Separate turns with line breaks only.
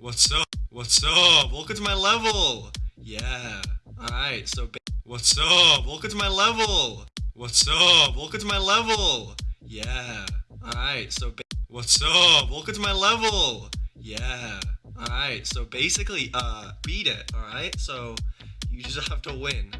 What's up? What's up? Welcome to my level. Yeah. Alright, so What's up? Welcome to my level. What's up? Welcome to my level. Yeah. Alright, so What's up? Welcome to my level. Yeah. Alright, so basically, uh, beat it, alright? So, you just have to win.